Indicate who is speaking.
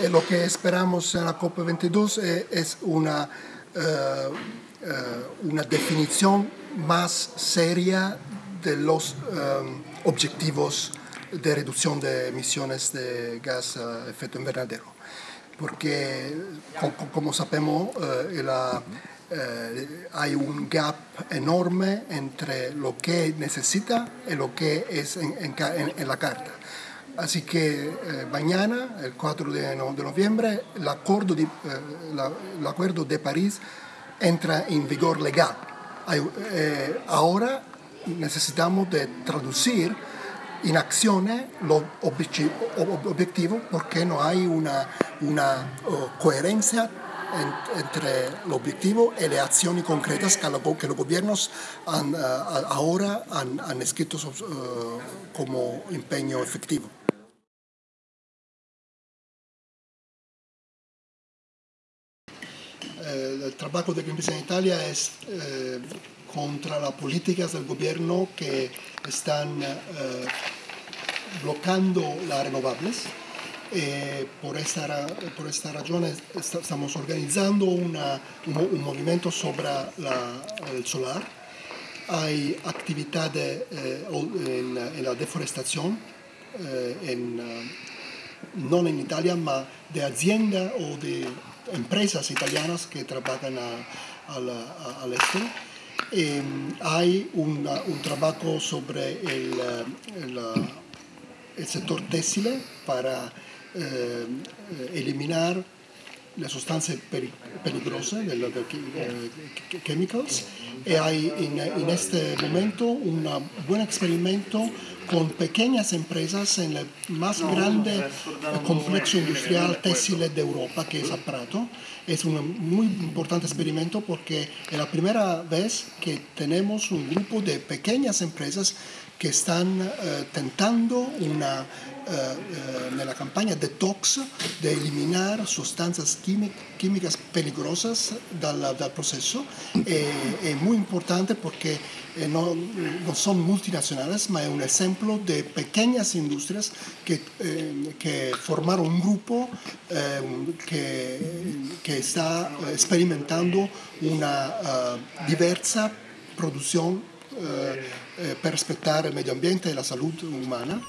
Speaker 1: eh, lo que esperamos en la COP22 eh, es una, una definición más seria de los objetivos de reducción de emisiones de gas a efecto invernadero. Porque, como, sabemos, hay un gap enorme entre lo que necesita y lo que es en la carta. Así que eh, mañana, el 4 de, noviembre, el acuerdo de, eh, de París entra en vigor legal. Eh, ahora necesitamos de traducir en acciones los objetivos porque no hay una, una coherencia entre el objetivo y las acciones concretas que, los gobiernos ahora han escrito como empeño efectivo. Eh, el trabajo de Greenpeace en Italia es eh, contra las políticas del gobierno que están eh, bloqueando las renovables. por, esta, por esta razón estamos organizando un, movimiento sobre el solar. Hay actividades en, la deforestación, no en Italia, sino de hacienda o de empresas italianas que trabajan al este. Em, hay un trabajo sobre el, el, sector textil para eh, eliminar las sustancias peligrosas, de los chemicals. Y hay en, en, este momento un buen experimento con pequeñas empresas en el más grande complejo industrial textil de Europa, que es Prato. Es un muy importante experimento porque es la primera vez que tenemos un grupo de pequeñas empresas que están eh, tentando una, eh, eh, en la campaña detox de eliminar sustancias químicas peligrosas del, del proceso. es muy importante porque no, no, son multinacionales, pero es un ejemplo de pequeñas industrias que, que formaron un grupo que, que, está experimentando una diversa producción eh, per rispettare il medio ambiente e la salute umana.